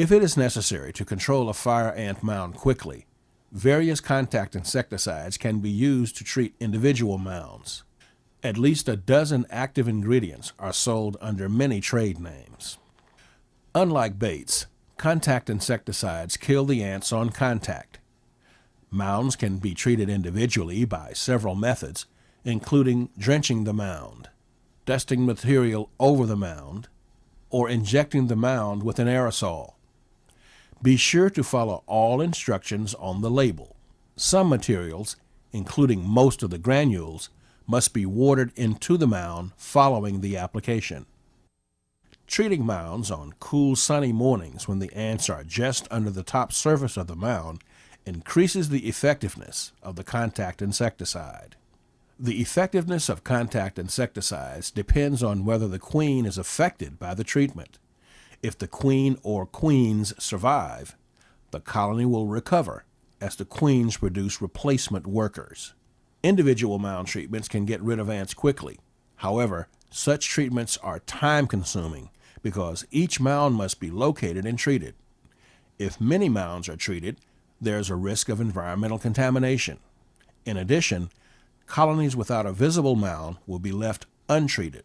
If it is necessary to control a fire ant mound quickly, various contact insecticides can be used to treat individual mounds. At least a dozen active ingredients are sold under many trade names. Unlike baits, contact insecticides kill the ants on contact. Mounds can be treated individually by several methods, including drenching the mound, dusting material over the mound, or injecting the mound with an aerosol. Be sure to follow all instructions on the label. Some materials, including most of the granules, must be watered into the mound following the application. Treating mounds on cool sunny mornings when the ants are just under the top surface of the mound increases the effectiveness of the contact insecticide. The effectiveness of contact insecticides depends on whether the queen is affected by the treatment. If the queen or queens survive, the colony will recover as the queens produce replacement workers. Individual mound treatments can get rid of ants quickly. However, such treatments are time consuming because each mound must be located and treated. If many mounds are treated, there's a risk of environmental contamination. In addition, colonies without a visible mound will be left untreated.